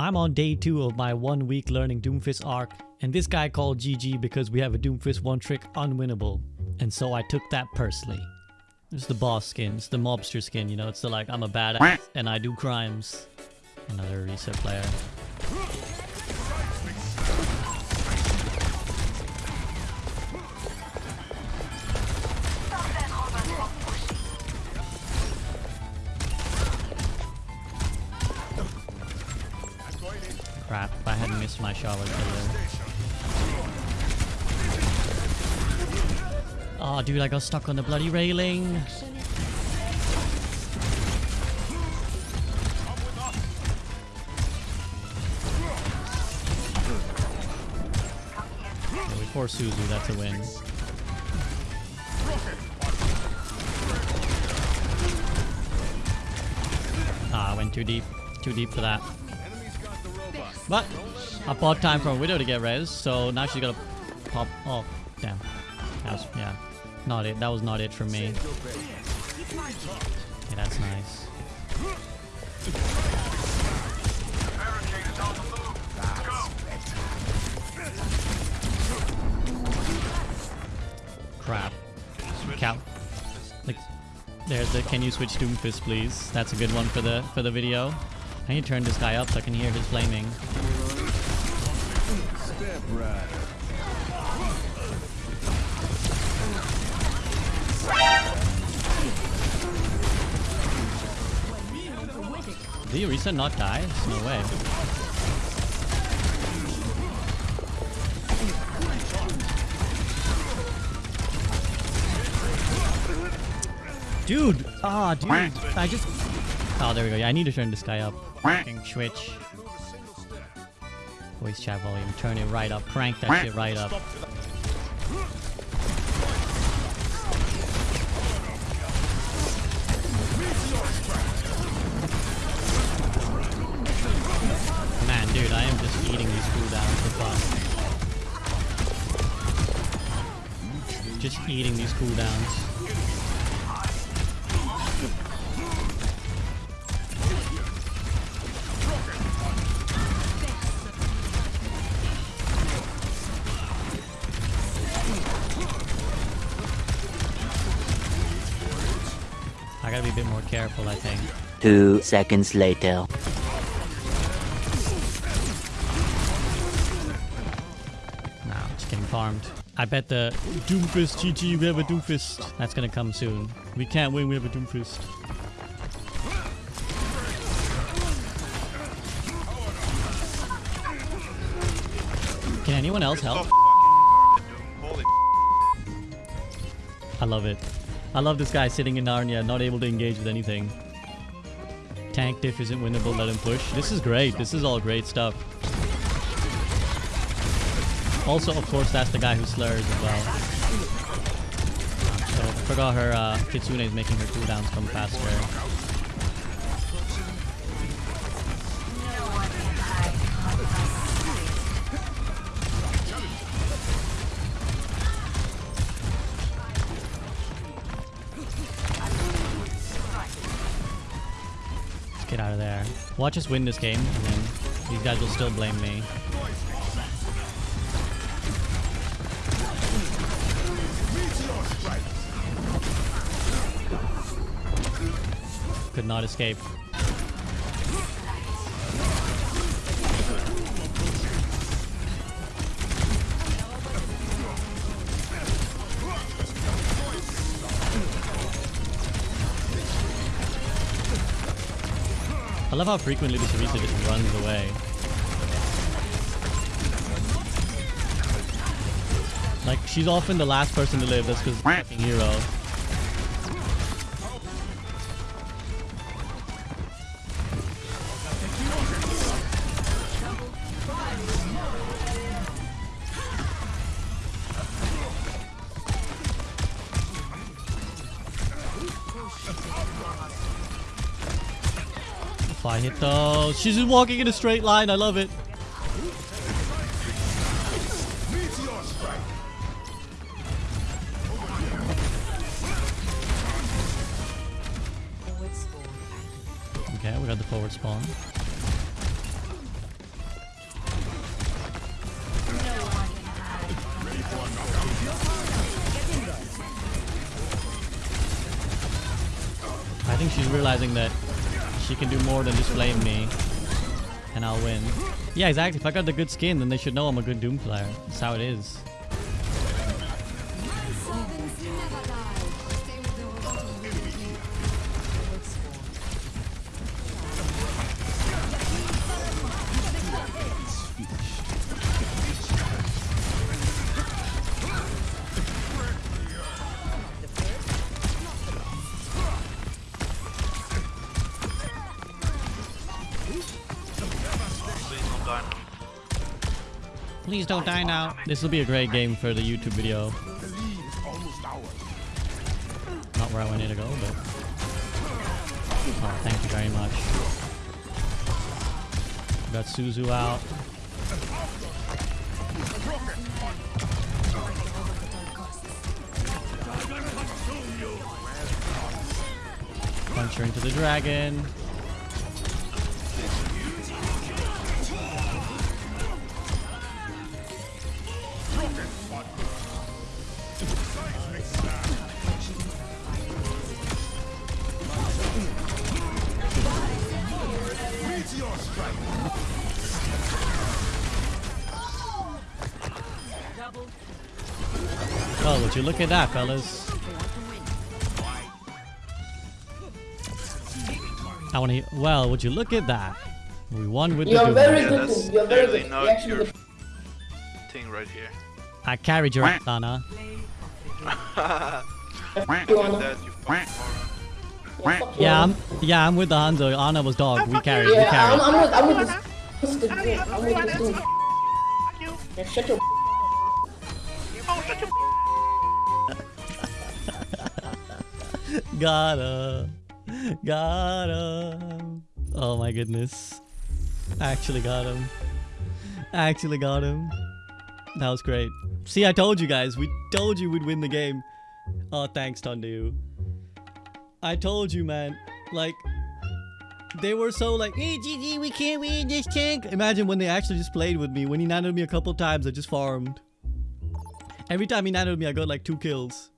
I'm on day 2 of my one week learning Doomfist arc, and this guy called GG because we have a Doomfist one trick unwinnable. And so I took that personally. It's the boss skin, it's the mobster skin, you know, it's the like, I'm a badass and I do crimes. Another reset player. Crap, if I hadn't missed my I would Oh, dude, I got stuck on the bloody railing. Force Suzu, that's a win. Ah, I went too deep. Too deep for that. But I bought time from Widow to get res, so now she's gotta pop. Oh, damn. That was, yeah, not it. That was not it for me. Okay, that's nice. Crap. Cow. Like, there's the. Can you switch Doomfist, please? That's a good one for the for the video. Need to turn this guy up so I can hear his flaming. Did Orisa not die? No way. Dude! Ah, dude! I just... Oh, there we go. Yeah, I need to turn this guy up. Fucking switch. Voice chat volume. Turn it right up. Crank that shit right up. Man, dude, I am just eating these cooldowns for fun. Just eating these cooldowns. I gotta be a bit more careful, I think. Two seconds later. Nah, I'm just getting farmed. I bet the Doomfist GG, we have a Doomfist. That's gonna come soon. We can't win, we have a Doomfist. Can anyone else help? I love it. I love this guy sitting in Narnia, not able to engage with anything. Tank diff isn't winnable, let him push. This is great. This is all great stuff. Also, of course, that's the guy who slurs as well. So, forgot her, uh, Kitsune is making her cooldowns come faster. Watch us win this game, and then these guys will still blame me. Could not escape. Love how frequently this Orisa just runs away. Like, she's often the last person to live, that's because fucking hero. flying it though. She's just walking in a straight line. I love it. Okay, we got the forward spawn. I think she's realizing that she can do more than just flame me, and I'll win. Yeah, exactly. If I got the good skin, then they should know I'm a good Doom player. That's how it is. Please don't die now. This will be a great game for the YouTube video. Not where I wanted to go, but. Oh, thank you very much. Got Suzu out. Punch her into the dragon. Would you look at that, fellas? I want to. Well, would you look at that? We won with the You're Doom. very Yeah, good. that's You're very good. not You actually your did- thing right here. I carried your ass, Ana. you Do wanna- that, you fucking Yeah, Yeah, I'm. Yeah, I'm with the Hanzo. Ana was dog. We carried. We Yeah, I'm, carried. I'm with, I'm with this. Twisted dude. I'm with this dude. Yeah, shut your. Oh, Got him. Got him. Got him. Oh my goodness. Actually got him. Actually got him. That was great. See, I told you guys. We told you we'd win the game. Oh, thanks, Tundu. I told you, man. Like, they were so like, hey, GG, we can't win this tank. Imagine when they actually just played with me. When he nanted me a couple times, I just farmed. Every time he nanted me, I got like two kills.